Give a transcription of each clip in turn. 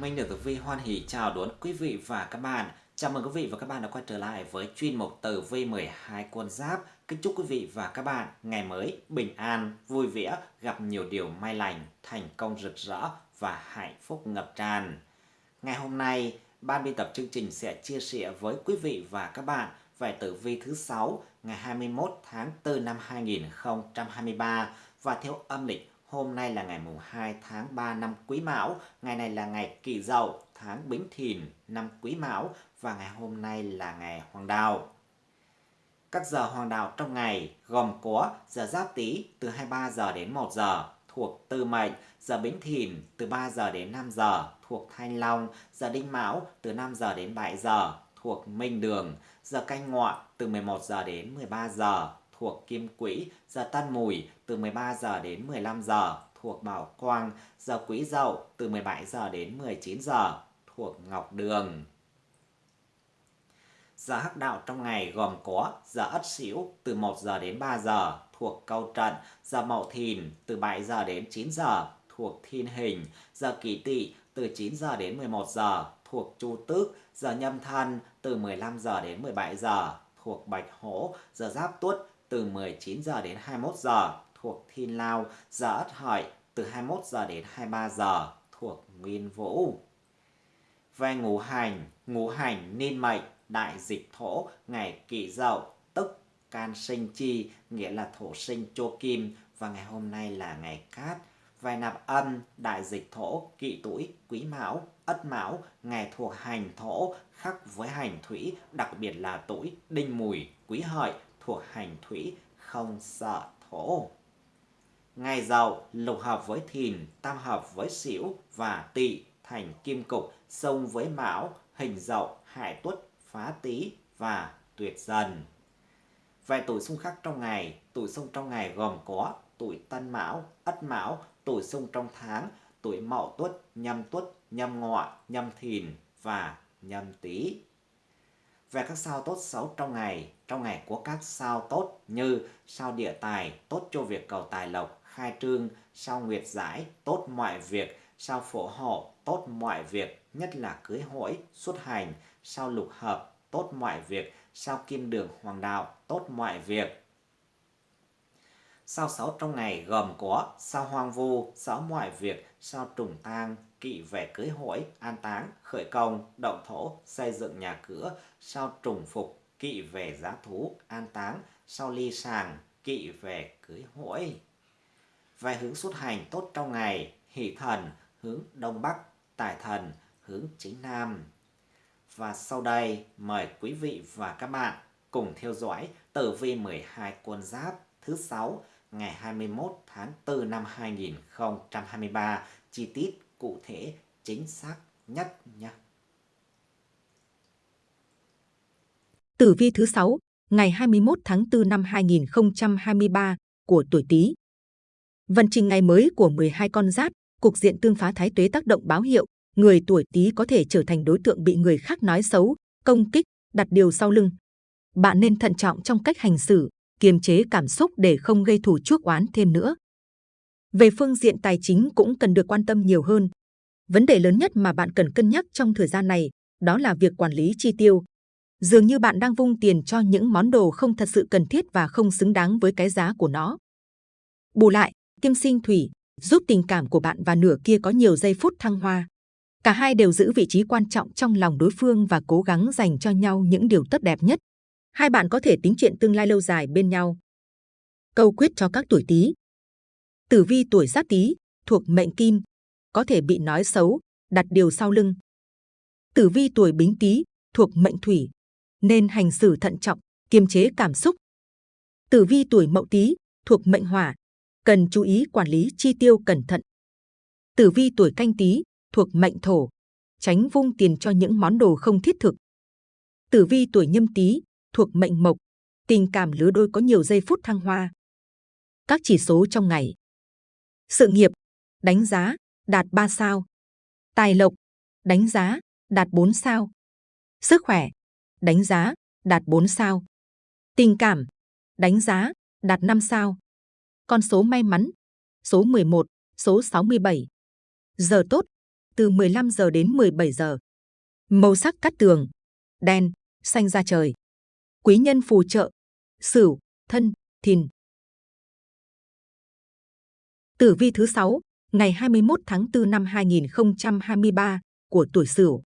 Minh được Tử Vi hoan hỷ chào đón quý vị và các bạn. Chào mừng quý vị và các bạn đã quay trở lại với chuyên mục Tử Vi 12 con giáp. Kính chúc quý vị và các bạn ngày mới bình an, vui vẻ, gặp nhiều điều may lành, thành công rực rỡ và hạnh phúc ngập tràn. Ngày hôm nay, ban biên tập chương trình sẽ chia sẻ với quý vị và các bạn về tử vi thứ 6 ngày 21 tháng 4 năm 2023 và theo âm lịch Hôm nay là ngày mùng 2 tháng 3 năm Quý Mão, ngày này là ngày Kỷ Dậu, tháng Bính Thìn năm Quý Mão và ngày hôm nay là ngày Hoàng Đào. Các giờ hoàng đạo trong ngày gồm có giờ Giáp Tý từ 23 giờ đến 1 giờ thuộc Tư Mệnh, giờ Bính Thìn từ 3 giờ đến 5 giờ thuộc Thanh Long, giờ Đinh Mão từ 5 giờ đến 7 giờ thuộc Minh Đường, giờ Canh Ngọ từ 11 giờ đến 13 giờ thuộc Kim Quỹ, giờ Tân Mùi từ 13 giờ đến 15 giờ thuộc Bảo Quang, giờ Quý Dậu từ 17 giờ đến 19 giờ thuộc Ngọc Đường. Giờ hắc đạo trong ngày gồm có giờ Ất Sửu từ 1 giờ đến 3 giờ thuộc Câu Trận, giờ Mậu Thìn từ 7 giờ đến 9 giờ thuộc Thiên Hình, giờ Kỷ Tỵ từ 9 giờ đến 11 giờ thuộc Chu Tước, giờ Nhâm Thân từ 15 giờ đến 17 giờ thuộc Bạch Hổ, giờ Giáp Tuất từ 19 giờ đến 21 giờ thuộc Thiên Lao, giờ Ất Hợi từ 21 giờ đến 23 giờ thuộc Nguyên Vũ. Về ngũ hành, ngũ hành niên mệnh đại dịch thổ ngày kỷ dậu tức can sinh chi nghĩa là thổ sinh chô kim và ngày hôm nay là ngày cát vài nạp âm đại dịch thổ kỵ tuổi quý mão ất mão ngày thuộc hành thổ khắc với hành thủy đặc biệt là tuổi đinh mùi quý hợi thuộc hành thủy không sợ thổ. Ngày dậu lục hợp với thìn, tam hợp với sửu và tỵ thành kim cục, sông với mão, hình dậu, hải tuất, phá tý và tuyệt dần. Vài tuổi xung khắc trong ngày, tuổi xung trong ngày gồm có tuổi tân mão, ất mão, tuổi xung trong tháng, tuổi mậu tuất, nhâm tuất, nhâm ngọ, nhâm thìn và nhâm tý về các sao tốt xấu trong ngày. Trong ngày của các sao tốt như sao địa tài, tốt cho việc cầu tài lộc, khai trương, sao nguyệt giải, tốt mọi việc, sao phổ hộ, tốt mọi việc, nhất là cưới hỏi, xuất hành, sao lục hợp, tốt mọi việc, sao kim đường hoàng đạo, tốt mọi việc. Sao sáu trong ngày gồm có sao hoang vu, sao mọi việc, sao trùng tang, kỵ về cưới hỏi, an táng, khởi công, động thổ, xây dựng nhà cửa, sau trùng phục, kỵ về giá thú, an táng, sau ly sàng, kỵ về cưới hỏi. Về hướng xuất hành tốt trong ngày, hỷ thần, hướng đông bắc, tài thần, hướng chính nam. Và sau đây, mời quý vị và các bạn cùng theo dõi tử vi 12 quân giáp thứ 6 ngày 21 tháng 4 năm 2023 chi tiết cụ thể chính xác nhất nha. Tử vi thứ 6, ngày 21 tháng 4 năm 2023 của tuổi Tý. Vận trình ngày mới của 12 con giáp, cục diện tương phá thái tuế tác động báo hiệu, người tuổi Tý có thể trở thành đối tượng bị người khác nói xấu, công kích, đặt điều sau lưng. Bạn nên thận trọng trong cách hành xử, kiềm chế cảm xúc để không gây thù chuốc oán thêm nữa. Về phương diện tài chính cũng cần được quan tâm nhiều hơn. Vấn đề lớn nhất mà bạn cần cân nhắc trong thời gian này đó là việc quản lý chi tiêu. Dường như bạn đang vung tiền cho những món đồ không thật sự cần thiết và không xứng đáng với cái giá của nó. Bù lại, kim sinh thủy giúp tình cảm của bạn và nửa kia có nhiều giây phút thăng hoa. Cả hai đều giữ vị trí quan trọng trong lòng đối phương và cố gắng dành cho nhau những điều tốt đẹp nhất. Hai bạn có thể tính chuyện tương lai lâu dài bên nhau. Câu quyết cho các tuổi Tý. Tử vi tuổi Giáp Tý thuộc mệnh Kim, có thể bị nói xấu, đặt điều sau lưng. Tử vi tuổi Bính Tý thuộc mệnh Thủy, nên hành xử thận trọng, kiềm chế cảm xúc. Tử vi tuổi Mậu Tý thuộc mệnh Hỏa, cần chú ý quản lý chi tiêu cẩn thận. Tử vi tuổi Canh Tý thuộc mệnh Thổ, tránh vung tiền cho những món đồ không thiết thực. Tử vi tuổi Nhâm Tý thuộc mệnh Mộc, tình cảm lứa đôi có nhiều giây phút thăng hoa. Các chỉ số trong ngày. Sự nghiệp, đánh giá, đạt 3 sao. Tài lộc, đánh giá, đạt 4 sao. Sức khỏe, đánh giá, đạt 4 sao. Tình cảm, đánh giá, đạt 5 sao. Con số may mắn, số 11, số 67. Giờ tốt, từ 15 giờ đến 17 giờ. Màu sắc cắt tường, đen, xanh da trời. Quý nhân phù trợ, Sửu, Thân, Thìn. Tử vi thứ 6, ngày 21 tháng 4 năm 2023 của tuổi Sửu.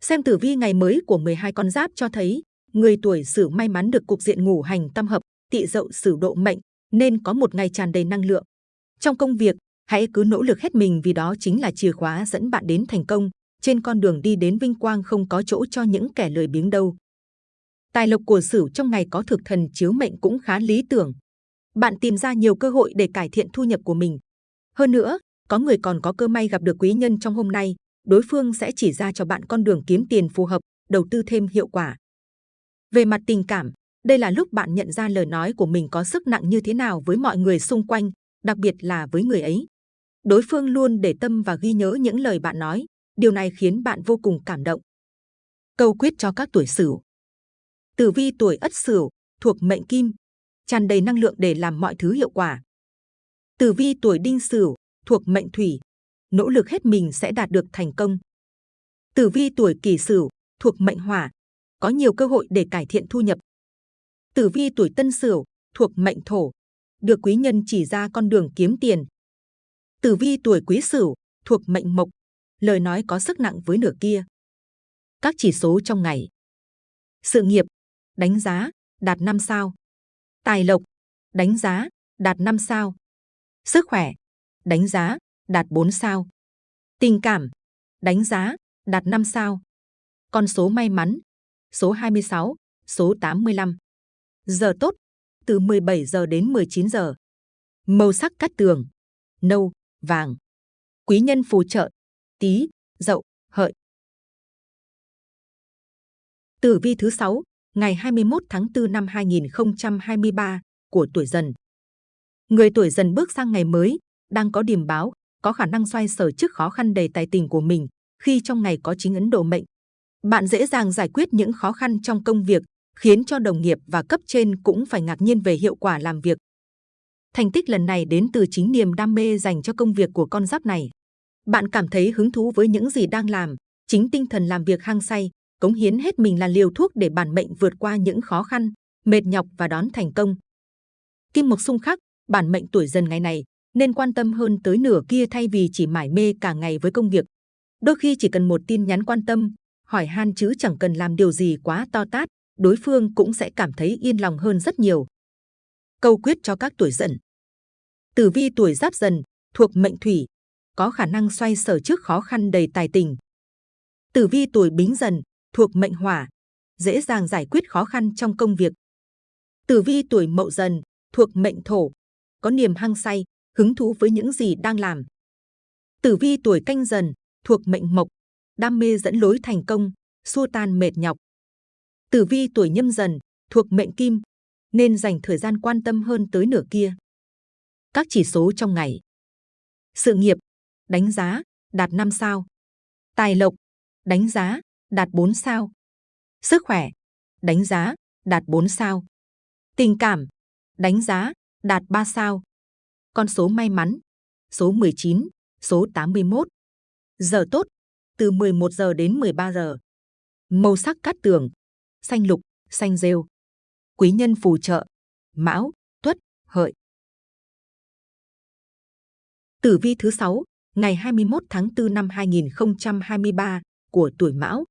Xem tử vi ngày mới của 12 con giáp cho thấy, người tuổi Sửu may mắn được cục diện ngủ hành tam hợp, tỵ dậu Sửu độ mệnh nên có một ngày tràn đầy năng lượng. Trong công việc, hãy cứ nỗ lực hết mình vì đó chính là chìa khóa dẫn bạn đến thành công. Trên con đường đi đến vinh quang không có chỗ cho những kẻ lười biếng đâu. Tài lộc của Sửu trong ngày có thực thần chiếu mệnh cũng khá lý tưởng. Bạn tìm ra nhiều cơ hội để cải thiện thu nhập của mình. Hơn nữa, có người còn có cơ may gặp được quý nhân trong hôm nay, đối phương sẽ chỉ ra cho bạn con đường kiếm tiền phù hợp, đầu tư thêm hiệu quả. Về mặt tình cảm, đây là lúc bạn nhận ra lời nói của mình có sức nặng như thế nào với mọi người xung quanh, đặc biệt là với người ấy. Đối phương luôn để tâm và ghi nhớ những lời bạn nói, điều này khiến bạn vô cùng cảm động. Câu quyết cho các tuổi Sửu. Tử vi tuổi Ất Sửu thuộc mệnh Kim, tràn đầy năng lượng để làm mọi thứ hiệu quả. Tử vi tuổi Đinh Sửu thuộc mệnh Thủy, nỗ lực hết mình sẽ đạt được thành công. Tử vi tuổi Kỷ Sửu thuộc mệnh Hỏa, có nhiều cơ hội để cải thiện thu nhập. Tử vi tuổi Tân Sửu thuộc mệnh Thổ, được quý nhân chỉ ra con đường kiếm tiền. Tử vi tuổi Quý Sửu thuộc mệnh Mộc, lời nói có sức nặng với nửa kia. Các chỉ số trong ngày. Sự nghiệp, đánh giá, đạt 5 sao. Tài lộc, đánh giá, đạt 5 sao. Sức khỏe, đánh giá, đạt 4 sao. Tình cảm, đánh giá, đạt 5 sao. Con số may mắn, số 26, số 85. Giờ tốt, từ 17 giờ đến 19 giờ. Màu sắc cát tường, nâu, vàng. Quý nhân phù trợ, tí, dậu, hợi. Tử vi thứ 6, ngày 21 tháng 4 năm 2023 của tuổi dần. Người tuổi dần bước sang ngày mới, đang có điểm báo, có khả năng xoay sở trước khó khăn đầy tài tình của mình khi trong ngày có chính ấn độ mệnh. Bạn dễ dàng giải quyết những khó khăn trong công việc, khiến cho đồng nghiệp và cấp trên cũng phải ngạc nhiên về hiệu quả làm việc. Thành tích lần này đến từ chính niềm đam mê dành cho công việc của con giáp này. Bạn cảm thấy hứng thú với những gì đang làm, chính tinh thần làm việc hăng say, cống hiến hết mình là liều thuốc để bản mệnh vượt qua những khó khăn, mệt nhọc và đón thành công. Kim mộc xung khắc, bản mệnh tuổi dần ngày này nên quan tâm hơn tới nửa kia thay vì chỉ mải mê cả ngày với công việc. Đôi khi chỉ cần một tin nhắn quan tâm, hỏi han chứ chẳng cần làm điều gì quá to tát, đối phương cũng sẽ cảm thấy yên lòng hơn rất nhiều. Câu quyết cho các tuổi dần. Tử vi tuổi giáp dần, thuộc mệnh thủy, có khả năng xoay sở trước khó khăn đầy tài tình. Tử vi tuổi bính dần, thuộc mệnh hỏa, dễ dàng giải quyết khó khăn trong công việc. Tử vi tuổi mậu dần, thuộc mệnh thổ, có niềm hăng say, hứng thú với những gì đang làm. Tử vi tuổi canh dần, thuộc mệnh mộc, đam mê dẫn lối thành công, xua tan mệt nhọc. Tử vi tuổi nhâm dần, thuộc mệnh kim, nên dành thời gian quan tâm hơn tới nửa kia. Các chỉ số trong ngày. Sự nghiệp, đánh giá, đạt 5 sao. Tài lộc, đánh giá, đạt 4 sao. Sức khỏe, đánh giá, đạt 4 sao. Tình cảm, đánh giá, đạt 3 sao. Con số may mắn, số 19, số 81. Giờ tốt, từ 11 giờ đến 13 giờ. Màu sắc cát tường, xanh lục, xanh rêu. Quý nhân phù trợ, mão, tuất, hợi. Tử vi thứ 6, ngày 21 tháng 4 năm 2023 của tuổi Mão.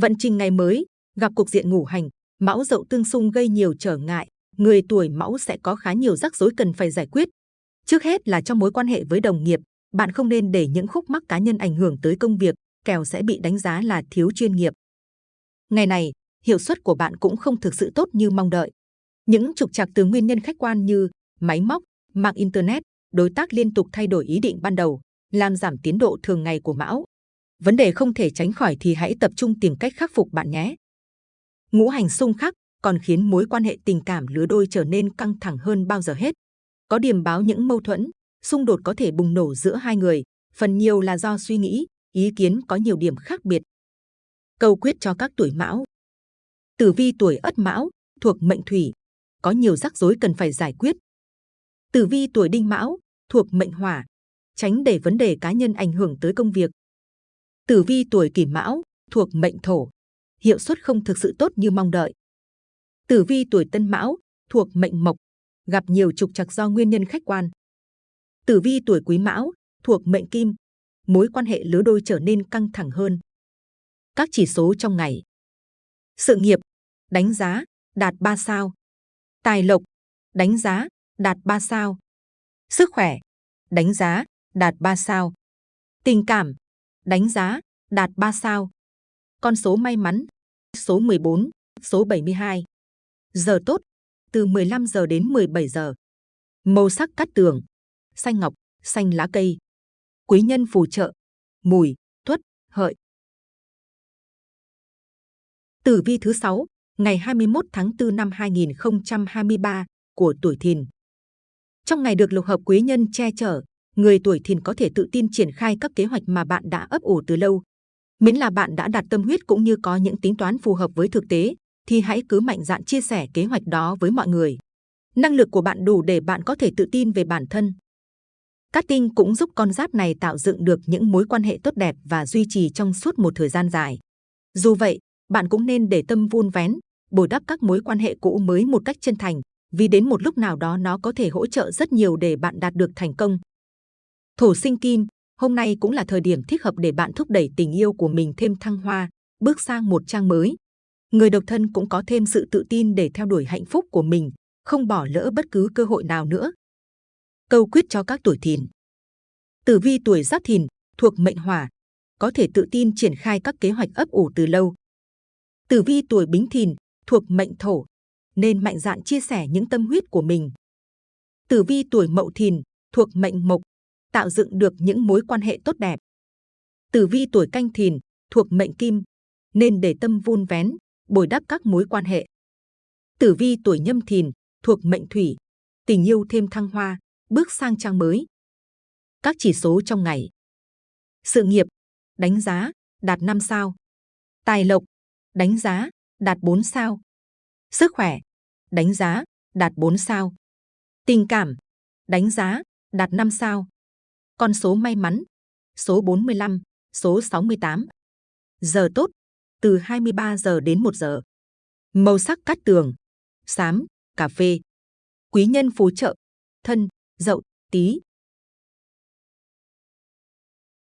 Vận trình ngày mới, gặp cuộc diện ngủ hành, Mão dậu tương xung gây nhiều trở ngại, người tuổi Mão sẽ có khá nhiều rắc rối cần phải giải quyết. Trước hết là trong mối quan hệ với đồng nghiệp, bạn không nên để những khúc mắc cá nhân ảnh hưởng tới công việc, kẻo sẽ bị đánh giá là thiếu chuyên nghiệp. Ngày này, hiệu suất của bạn cũng không thực sự tốt như mong đợi. Những trục trặc từ nguyên nhân khách quan như máy móc, mạng internet, đối tác liên tục thay đổi ý định ban đầu, làm giảm tiến độ thường ngày của Mão. Vấn đề không thể tránh khỏi thì hãy tập trung tìm cách khắc phục bạn nhé. Ngũ hành xung khắc còn khiến mối quan hệ tình cảm lứa đôi trở nên căng thẳng hơn bao giờ hết. Có điểm báo những mâu thuẫn, xung đột có thể bùng nổ giữa hai người, phần nhiều là do suy nghĩ, ý kiến có nhiều điểm khác biệt. Câu quyết cho các tuổi mão. Tử vi tuổi ất mão, thuộc mệnh thủy, có nhiều rắc rối cần phải giải quyết. Tử vi tuổi đinh mão, thuộc mệnh hỏa, tránh để vấn đề cá nhân ảnh hưởng tới công việc. Tử vi tuổi kỷ mão thuộc mệnh thổ, hiệu suất không thực sự tốt như mong đợi. Tử vi tuổi tân mão thuộc mệnh mộc, gặp nhiều trục trặc do nguyên nhân khách quan. Tử vi tuổi quý mão thuộc mệnh kim, mối quan hệ lứa đôi trở nên căng thẳng hơn. Các chỉ số trong ngày. Sự nghiệp, đánh giá, đạt 3 sao. Tài lộc, đánh giá, đạt 3 sao. Sức khỏe, đánh giá, đạt 3 sao. Tình cảm, đánh giá, đạt 3 sao. Con số may mắn, số 14, số 72. Giờ tốt, từ 15 giờ đến 17 giờ. Màu sắc cát tường, xanh ngọc, xanh lá cây. Quý nhân phù trợ, mùi, tuất, hợi. Tử vi thứ 6, ngày 21 tháng 4 năm 2023 của tuổi Thìn. Trong ngày được lục hợp quý nhân che chở, người tuổi Thìn có thể tự tin triển khai các kế hoạch mà bạn đã ấp ủ từ lâu. Miễn là bạn đã đặt tâm huyết cũng như có những tính toán phù hợp với thực tế, thì hãy cứ mạnh dạn chia sẻ kế hoạch đó với mọi người. Năng lực của bạn đủ để bạn có thể tự tin về bản thân. Cát tinh cũng giúp con giáp này tạo dựng được những mối quan hệ tốt đẹp và duy trì trong suốt một thời gian dài. Dù vậy, bạn cũng nên để tâm vun vén, bồi đắp các mối quan hệ cũ mới một cách chân thành, vì đến một lúc nào đó nó có thể hỗ trợ rất nhiều để bạn đạt được thành công. Thổ sinh kim, hôm nay cũng là thời điểm thích hợp để bạn thúc đẩy tình yêu của mình thêm thăng hoa, bước sang một trang mới. Người độc thân cũng có thêm sự tự tin để theo đuổi hạnh phúc của mình, không bỏ lỡ bất cứ cơ hội nào nữa. Câu quyết cho các tuổi thìn. Tử vi tuổi giáp thìn, thuộc mệnh hỏa, có thể tự tin triển khai các kế hoạch ấp ủ từ lâu. Tử vi tuổi bính thìn, thuộc mệnh thổ, nên mạnh dạn chia sẻ những tâm huyết của mình. Tử vi tuổi mậu thìn, thuộc mệnh mộc, tạo dựng được những mối quan hệ tốt đẹp. Tử vi tuổi canh thìn, thuộc mệnh kim, nên để tâm vun vén, bồi đắp các mối quan hệ. Tử vi tuổi nhâm thìn, thuộc mệnh thủy, tình yêu thêm thăng hoa, bước sang trang mới. Các chỉ số trong ngày. Sự nghiệp, đánh giá, đạt 5 sao. Tài lộc, đánh giá, đạt 4 sao. Sức khỏe, đánh giá, đạt 4 sao. Tình cảm, đánh giá, đạt 5 sao. Con số may mắn, số 45, số 68. Giờ tốt, từ 23 giờ đến 1 giờ. Màu sắc cát tường, xám, cà phê. Quý nhân phù trợ, thân, dậu, tí.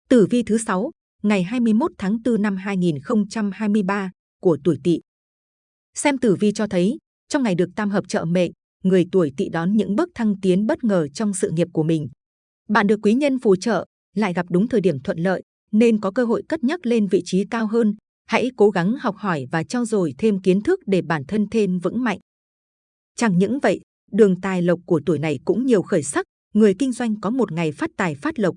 Tử vi thứ 6, ngày 21 tháng 4 năm 2023 của tuổi Tỵ. Xem tử vi cho thấy, trong ngày được tam hợp trợ mệnh, người tuổi Tỵ đón những bước thăng tiến bất ngờ trong sự nghiệp của mình. Bạn được quý nhân phù trợ, lại gặp đúng thời điểm thuận lợi, nên có cơ hội cất nhắc lên vị trí cao hơn. Hãy cố gắng học hỏi và trau dồi thêm kiến thức để bản thân thêm vững mạnh. Chẳng những vậy, đường tài lộc của tuổi này cũng nhiều khởi sắc, người kinh doanh có một ngày phát tài phát lộc.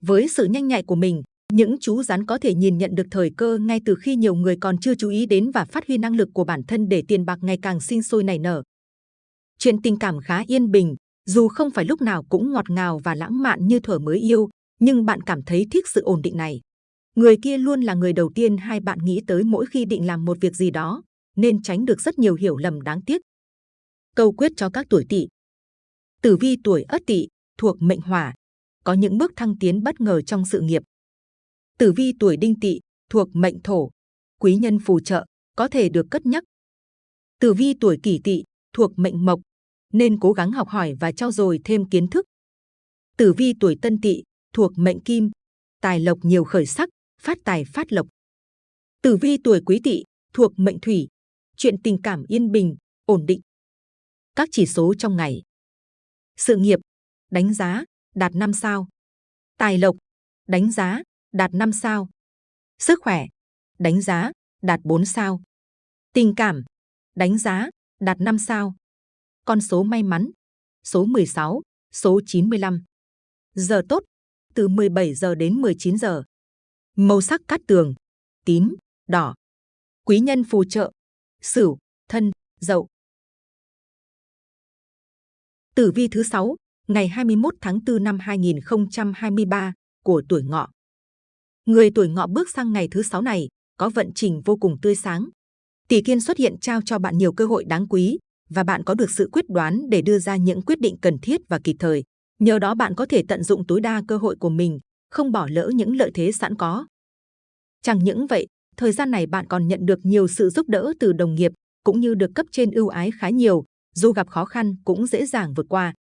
Với sự nhanh nhạy của mình, những chú rắn có thể nhìn nhận được thời cơ ngay từ khi nhiều người còn chưa chú ý đến và phát huy năng lực của bản thân để tiền bạc ngày càng sinh sôi nảy nở. Chuyện tình cảm khá yên bình, dù không phải lúc nào cũng ngọt ngào và lãng mạn như thuở mới yêu, nhưng bạn cảm thấy thích sự ổn định này. Người kia luôn là người đầu tiên hai bạn nghĩ tới mỗi khi định làm một việc gì đó, nên tránh được rất nhiều hiểu lầm đáng tiếc. Câu quyết cho các tuổi tỵ. Tử vi tuổi ất tỵ thuộc mệnh hỏa, có những bước thăng tiến bất ngờ trong sự nghiệp. Tử vi tuổi đinh tỵ thuộc mệnh thổ, quý nhân phù trợ, có thể được cất nhắc. Tử vi tuổi kỷ tỵ thuộc mệnh mộc, nên cố gắng học hỏi và trau dồi thêm kiến thức. Tử vi tuổi tân tỵ thuộc mệnh kim, tài lộc nhiều khởi sắc, phát tài phát lộc. Tử vi tuổi quý tỵ thuộc mệnh thủy, chuyện tình cảm yên bình, ổn định. Các chỉ số trong ngày. Sự nghiệp, đánh giá, đạt 5 sao. Tài lộc, đánh giá, đạt 5 sao. Sức khỏe, đánh giá, đạt 4 sao. Tình cảm, đánh giá, đạt 5 sao. Con số may mắn, số 16, số 95. Giờ tốt, từ 17 giờ đến 19 giờ. Màu sắc cát tường, tím, đỏ. Quý nhân phù trợ, sửu, thân, dậu. Tử vi thứ 6, ngày 21 tháng 4 năm 2023 của tuổi ngọ. Người tuổi ngọ bước sang ngày thứ 6 này có vận trình vô cùng tươi sáng. Tỷ kiên xuất hiện trao cho bạn nhiều cơ hội đáng quý và bạn có được sự quyết đoán để đưa ra những quyết định cần thiết và kịp thời. Nhờ đó bạn có thể tận dụng tối đa cơ hội của mình, không bỏ lỡ những lợi thế sẵn có. Chẳng những vậy, thời gian này bạn còn nhận được nhiều sự giúp đỡ từ đồng nghiệp, cũng như được cấp trên ưu ái khá nhiều, dù gặp khó khăn cũng dễ dàng vượt qua.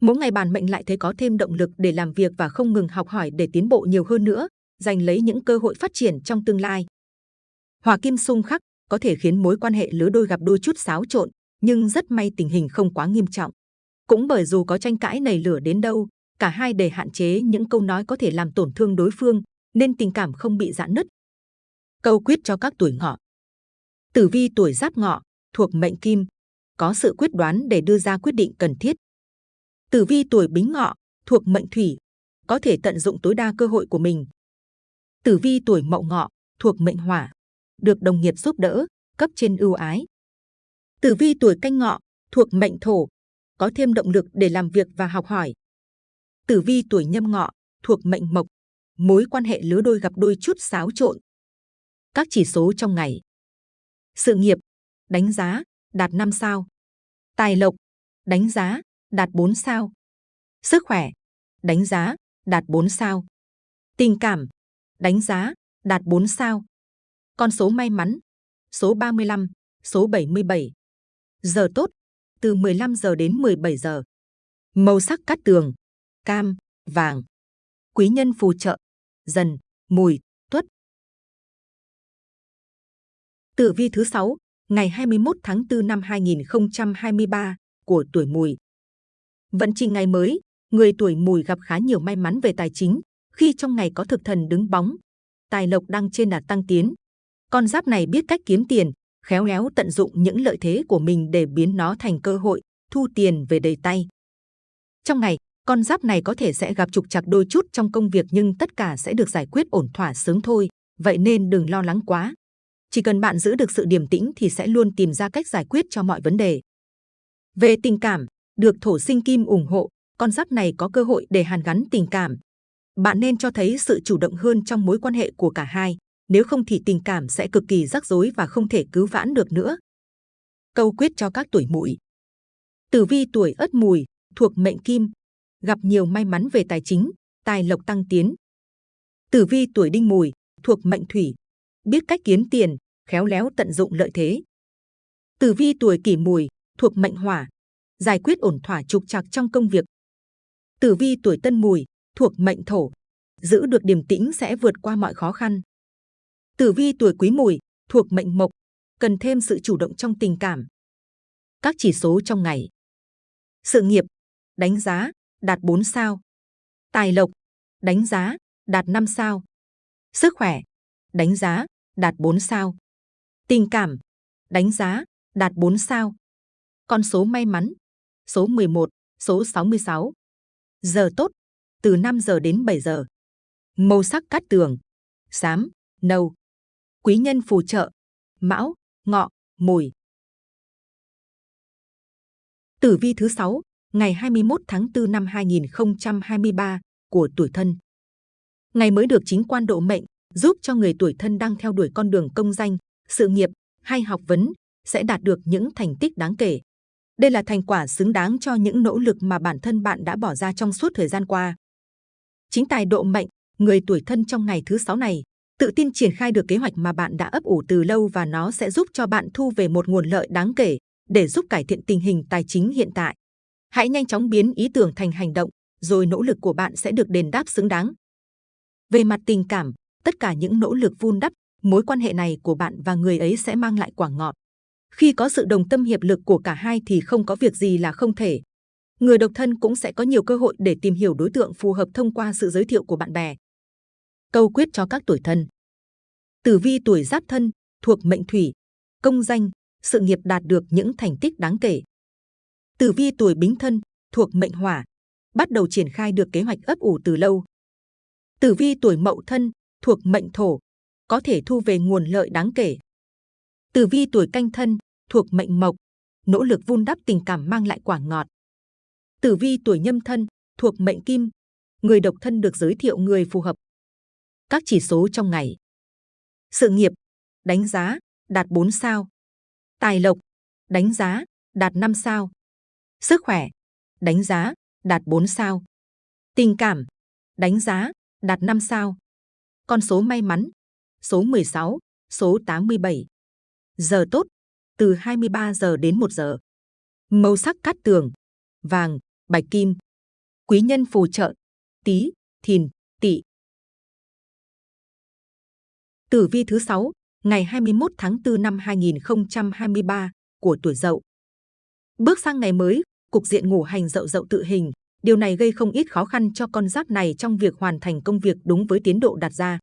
Mỗi ngày bản mệnh lại thấy có thêm động lực để làm việc và không ngừng học hỏi để tiến bộ nhiều hơn nữa, giành lấy những cơ hội phát triển trong tương lai. Hòa kim xung khắc có thể khiến mối quan hệ lứa đôi gặp đôi chút xáo trộn, nhưng rất may tình hình không quá nghiêm trọng. Cũng bởi dù có tranh cãi nảy lửa đến đâu, cả hai để hạn chế những câu nói có thể làm tổn thương đối phương, nên tình cảm không bị giãn nứt. Câu quyết cho các tuổi ngọ. Tử vi tuổi giáp ngọ, thuộc mệnh kim, có sự quyết đoán để đưa ra quyết định cần thiết. Tử vi tuổi bính ngọ, thuộc mệnh thủy, có thể tận dụng tối đa cơ hội của mình. Tử vi tuổi mậu ngọ, thuộc mệnh hỏa, được đồng nghiệp giúp đỡ, cấp trên ưu ái. Tử vi tuổi canh ngọ, thuộc mệnh thổ, có thêm động lực để làm việc và học hỏi. Tử vi tuổi nhâm ngọ, thuộc mệnh mộc, mối quan hệ lứa đôi gặp đôi chút xáo trộn. Các chỉ số trong ngày. Sự nghiệp, đánh giá, đạt 5 sao. Tài lộc, đánh giá, đạt 4 sao. Sức khỏe, đánh giá, đạt 4 sao. Tình cảm, đánh giá, đạt 4 sao. Con số may mắn, số 35, số 77. Giờ tốt, từ 15 giờ đến 17 giờ. Màu sắc cát tường, cam, vàng. Quý nhân phù trợ, dần, mùi, tuất. Tử vi thứ 6, ngày 21 tháng 4 năm 2023 của tuổi mùi. Vận trình ngày mới, người tuổi mùi gặp khá nhiều may mắn về tài chính khi trong ngày có thực thần đứng bóng. Tài lộc đang trên đà tăng tiến. Con giáp này biết cách kiếm tiền, khéo léo tận dụng những lợi thế của mình để biến nó thành cơ hội, thu tiền về đầy tay. Trong ngày, con giáp này có thể sẽ gặp trục trặc đôi chút trong công việc nhưng tất cả sẽ được giải quyết ổn thỏa sớm thôi, vậy nên đừng lo lắng quá. Chỉ cần bạn giữ được sự điềm tĩnh thì sẽ luôn tìm ra cách giải quyết cho mọi vấn đề. Về tình cảm, được thổ sinh kim ủng hộ, con giáp này có cơ hội để hàn gắn tình cảm. Bạn nên cho thấy sự chủ động hơn trong mối quan hệ của cả hai, nếu không thì tình cảm sẽ cực kỳ rắc rối và không thể cứu vãn được nữa. Câu quyết cho các tuổi mùi. Tử vi tuổi ất mùi, thuộc mệnh kim, gặp nhiều may mắn về tài chính, tài lộc tăng tiến. Tử vi tuổi đinh mùi, thuộc mệnh thủy, biết cách kiếm tiền, khéo léo tận dụng lợi thế. Tử vi tuổi kỷ mùi, thuộc mệnh hỏa, giải quyết ổn thỏa trục trặc trong công việc. Tử vi tuổi tân mùi, thuộc mệnh thổ, giữ được điềm tĩnh sẽ vượt qua mọi khó khăn. Tử vi tuổi quý mùi, thuộc mệnh mộc, cần thêm sự chủ động trong tình cảm. Các chỉ số trong ngày. Sự nghiệp, đánh giá, đạt 4 sao. Tài lộc, đánh giá, đạt 5 sao. Sức khỏe, đánh giá, đạt 4 sao. Tình cảm, đánh giá, đạt 4 sao. Con số may mắn, số 11, số 66. Giờ tốt, từ 5 giờ đến 7 giờ. Màu sắc cát tường, xám, nâu. Quý nhân phù trợ, mão, ngọ, mùi. Tử vi thứ 6, ngày 21 tháng 4 năm 2023 của tuổi thân. Ngày mới được chính quan độ mệnh, giúp cho người tuổi thân đang theo đuổi con đường công danh, sự nghiệp hay học vấn sẽ đạt được những thành tích đáng kể. Đây là thành quả xứng đáng cho những nỗ lực mà bản thân bạn đã bỏ ra trong suốt thời gian qua. Chính tài độ mệnh, người tuổi thân trong ngày thứ sáu này, tự tin triển khai được kế hoạch mà bạn đã ấp ủ từ lâu và nó sẽ giúp cho bạn thu về một nguồn lợi đáng kể để giúp cải thiện tình hình tài chính hiện tại. Hãy nhanh chóng biến ý tưởng thành hành động, rồi nỗ lực của bạn sẽ được đền đáp xứng đáng. Về mặt tình cảm, tất cả những nỗ lực vun đắp, mối quan hệ này của bạn và người ấy sẽ mang lại quả ngọt. Khi có sự đồng tâm hiệp lực của cả hai thì không có việc gì là không thể. Người độc thân cũng sẽ có nhiều cơ hội để tìm hiểu đối tượng phù hợp thông qua sự giới thiệu của bạn bè. Câu quyết cho các tuổi thân. Tử vi tuổi giáp thân, thuộc mệnh thủy, công danh, sự nghiệp đạt được những thành tích đáng kể. Tử vi tuổi bính thân, thuộc mệnh hỏa, bắt đầu triển khai được kế hoạch ấp ủ từ lâu. Tử vi tuổi mậu thân, thuộc mệnh thổ, có thể thu về nguồn lợi đáng kể. Tử vi tuổi canh thân, thuộc mệnh mộc, nỗ lực vun đắp tình cảm mang lại quả ngọt. Tử vi tuổi nhâm thân, thuộc mệnh kim, người độc thân được giới thiệu người phù hợp. Các chỉ số trong ngày. Sự nghiệp, đánh giá, đạt 4 sao. Tài lộc, đánh giá, đạt 5 sao. Sức khỏe, đánh giá, đạt 4 sao. Tình cảm, đánh giá, đạt 5 sao. Con số may mắn, số 16, số 87. Giờ tốt, từ 23 giờ đến 1 giờ. Màu sắc cát tường, vàng, bạch kim. Quý nhân phù trợ, tí, thìn, Tử vi thứ 6, ngày 21 tháng 4 năm 2023 của tuổi Dậu. Bước sang ngày mới, cục diện ngủ hành Dậu Dậu tự hình, điều này gây không ít khó khăn cho con giáp này trong việc hoàn thành công việc đúng với tiến độ đặt ra.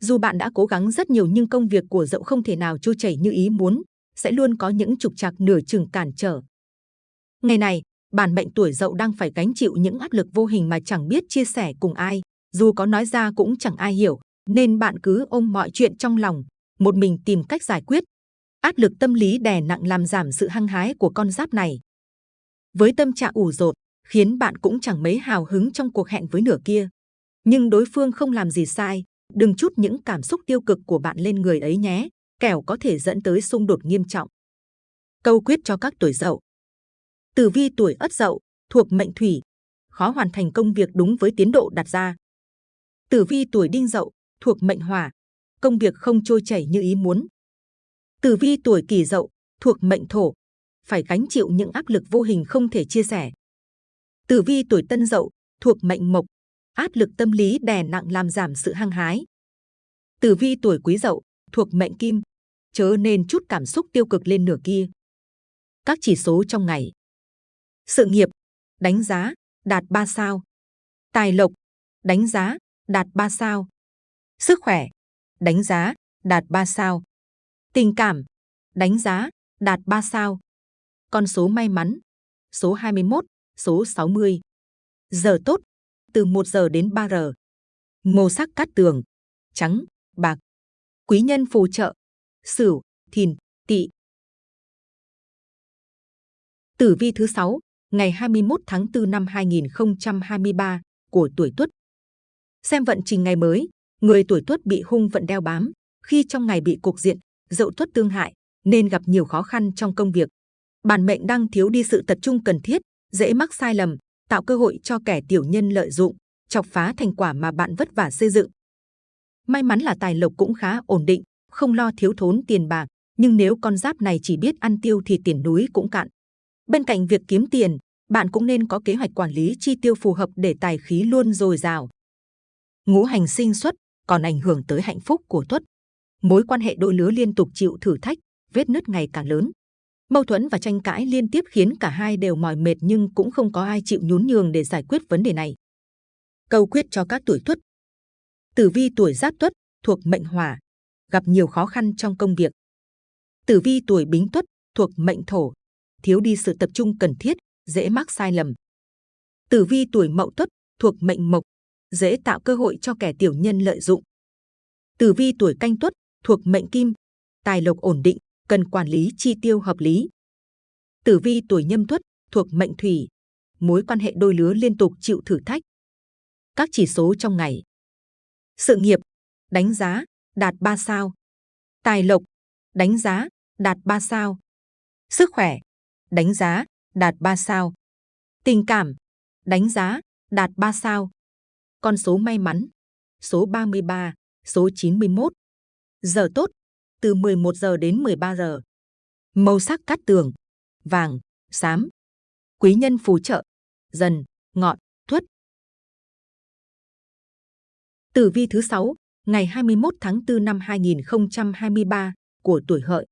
Dù bạn đã cố gắng rất nhiều nhưng công việc của Dậu không thể nào trôi chảy như ý muốn, sẽ luôn có những trục trặc nửa chừng cản trở. Ngày này, bản mệnh tuổi Dậu đang phải gánh chịu những áp lực vô hình mà chẳng biết chia sẻ cùng ai, dù có nói ra cũng chẳng ai hiểu, nên bạn cứ ôm mọi chuyện trong lòng, một mình tìm cách giải quyết. Áp lực tâm lý đè nặng làm giảm sự hăng hái của con giáp này. Với tâm trạng ủ rột, khiến bạn cũng chẳng mấy hào hứng trong cuộc hẹn với nửa kia. Nhưng đối phương không làm gì sai, đừng chút những cảm xúc tiêu cực của bạn lên người ấy nhé, kẻo có thể dẫn tới xung đột nghiêm trọng. Câu quyết cho các tuổi dậu. Tử vi tuổi ất dậu, thuộc mệnh thủy, khó hoàn thành công việc đúng với tiến độ đặt ra. Tử vi tuổi đinh dậu, thuộc mệnh hỏa, công việc không trôi chảy như ý muốn. Tử vi tuổi kỷ dậu, thuộc mệnh thổ, phải gánh chịu những áp lực vô hình không thể chia sẻ. Tử vi tuổi tân dậu, thuộc mệnh mộc, áp lực tâm lý đè nặng làm giảm sự hăng hái. Tử vi tuổi quý dậu, thuộc mệnh kim, chớ nên chút cảm xúc tiêu cực lên nửa kia. Các chỉ số trong ngày. Sự nghiệp, đánh giá, đạt 3 sao. Tài lộc, đánh giá, đạt 3 sao. Sức khỏe, đánh giá, đạt 3 sao. Tình cảm, đánh giá, đạt 3 sao. Con số may mắn, số 21, số 60. Giờ tốt, từ 1 giờ đến 3 giờ. Màu sắc cát tường, trắng, bạc. Quý nhân phù trợ, sửu, thìn, tỵ. Tử vi thứ 6, ngày 21 tháng 4 năm 2023 của tuổi Tuất. Xem vận trình ngày mới, người tuổi Tuất bị hung vận đeo bám, khi trong ngày bị cục diện dậu Tuất tương hại nên gặp nhiều khó khăn trong công việc. Bản mệnh đang thiếu đi sự tập trung cần thiết, dễ mắc sai lầm, tạo cơ hội cho kẻ tiểu nhân lợi dụng, chọc phá thành quả mà bạn vất vả xây dựng. May mắn là tài lộc cũng khá ổn định, không lo thiếu thốn tiền bạc, nhưng nếu con giáp này chỉ biết ăn tiêu thì tiền núi cũng cạn. Bên cạnh việc kiếm tiền, bạn cũng nên có kế hoạch quản lý chi tiêu phù hợp để tài khí luôn dồi dào. Ngũ hành sinh xuất còn ảnh hưởng tới hạnh phúc của Tuất. Mối quan hệ đôi lứa liên tục chịu thử thách, vết nứt ngày càng lớn. Mâu thuẫn và tranh cãi liên tiếp khiến cả hai đều mỏi mệt nhưng cũng không có ai chịu nhún nhường để giải quyết vấn đề này. Câu quyết cho các tuổi Tuất. Tử vi tuổi Giáp Tuất thuộc mệnh Hỏa, gặp nhiều khó khăn trong công việc. Tử vi tuổi Bính Tuất thuộc mệnh Thổ, thiếu đi sự tập trung cần thiết, dễ mắc sai lầm. Tử vi tuổi Mậu Tuất thuộc mệnh Mộc, dễ tạo cơ hội cho kẻ tiểu nhân lợi dụng. Tử vi tuổi Canh Tuất thuộc mệnh Kim, tài lộc ổn định, cần quản lý chi tiêu hợp lý. Tử vi tuổi Nhâm Tuất thuộc mệnh Thủy, mối quan hệ đôi lứa liên tục chịu thử thách. Các chỉ số trong ngày. Sự nghiệp, đánh giá, đạt 3 sao. Tài lộc, đánh giá, đạt 3 sao. Sức khỏe, đánh giá, đạt 3 sao. Tình cảm, đánh giá, đạt 3 sao. Con số may mắn, số 33, số 91. Giờ tốt, từ 11 giờ đến 13 giờ. Màu sắc cát tường, vàng, xám. Quý nhân phù trợ, dần, ngọn, thuất. Tử vi thứ 6, ngày 21 tháng 4 năm 2023 của tuổi hợi.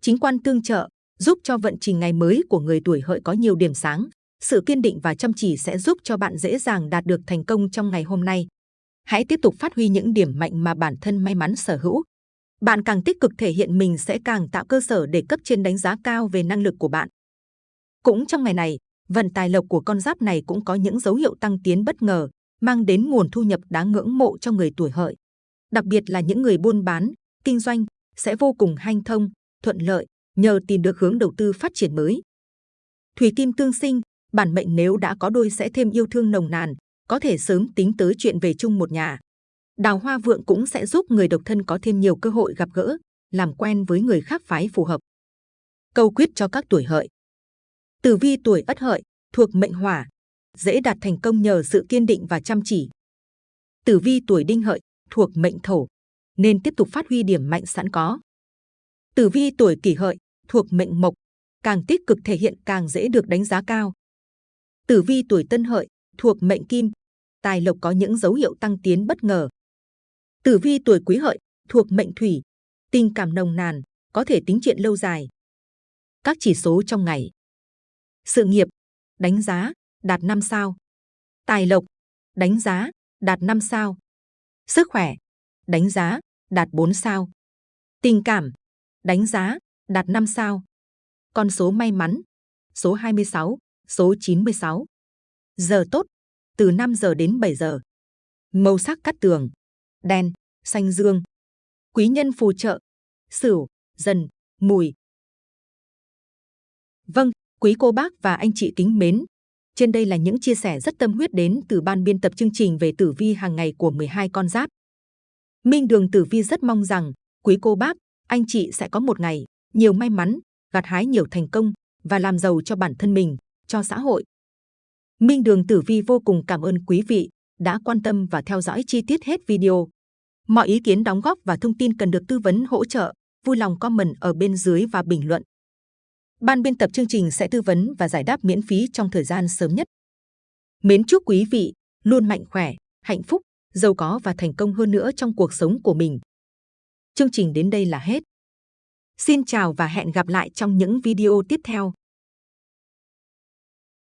Chính quan tương trợ, giúp cho vận trình ngày mới của người tuổi hợi có nhiều điểm sáng. Sự kiên định và chăm chỉ sẽ giúp cho bạn dễ dàng đạt được thành công trong ngày hôm nay. Hãy tiếp tục phát huy những điểm mạnh mà bản thân may mắn sở hữu. Bạn càng tích cực thể hiện mình sẽ càng tạo cơ sở để cấp trên đánh giá cao về năng lực của bạn. Cũng trong ngày này, vận tài lộc của con giáp này cũng có những dấu hiệu tăng tiến bất ngờ, mang đến nguồn thu nhập đáng ngưỡng mộ cho người tuổi hợi. Đặc biệt là những người buôn bán, kinh doanh sẽ vô cùng hanh thông, thuận lợi nhờ tìm được hướng đầu tư phát triển mới. Thủy kim tương sinh, bản mệnh nếu đã có đôi sẽ thêm yêu thương nồng nàn, có thể sớm tính tới chuyện về chung một nhà. Đào hoa vượng cũng sẽ giúp người độc thân có thêm nhiều cơ hội gặp gỡ, làm quen với người khác phái phù hợp. Câu quyết cho các tuổi hợi. Tử vi tuổi ất hợi, thuộc mệnh hỏa, dễ đạt thành công nhờ sự kiên định và chăm chỉ. Tử vi tuổi đinh hợi thuộc mệnh thổ, nên tiếp tục phát huy điểm mạnh sẵn có. Tử vi tuổi kỷ hợi thuộc mệnh mộc, càng tích cực thể hiện càng dễ được đánh giá cao. Tử vi tuổi tân hợi thuộc mệnh kim, tài lộc có những dấu hiệu tăng tiến bất ngờ. Tử vi tuổi quý hợi thuộc mệnh thủy, tình cảm nồng nàn, có thể tính chuyện lâu dài. Các chỉ số trong ngày. Sự nghiệp, đánh giá, đạt 5 sao. Tài lộc, đánh giá, đạt 5 sao. Sức khỏe, đánh giá, đạt 4 sao. Tình cảm, đánh giá, đạt 5 sao. Con số may mắn, số 26, số 96. Giờ tốt, từ 5 giờ đến 7 giờ. Màu sắc cắt tường, đen, xanh dương. Quý nhân phù trợ, sửu, dần, mùi. Vâng, quý cô bác và anh chị kính mến. Trên đây là những chia sẻ rất tâm huyết đến từ ban biên tập chương trình về tử vi hàng ngày của 12 con giáp. Minh Đường Tử Vi rất mong rằng quý cô bác, anh chị sẽ có một ngày nhiều may mắn, gặt hái nhiều thành công và làm giàu cho bản thân mình, cho xã hội. Minh Đường Tử Vi vô cùng cảm ơn quý vị đã quan tâm và theo dõi chi tiết hết video. Mọi ý kiến đóng góp và thông tin cần được tư vấn hỗ trợ, vui lòng comment ở bên dưới và bình luận. Ban biên tập chương trình sẽ tư vấn và giải đáp miễn phí trong thời gian sớm nhất. Mến chúc quý vị luôn mạnh khỏe, hạnh phúc, giàu có và thành công hơn nữa trong cuộc sống của mình. Chương trình đến đây là hết. Xin chào và hẹn gặp lại trong những video tiếp theo.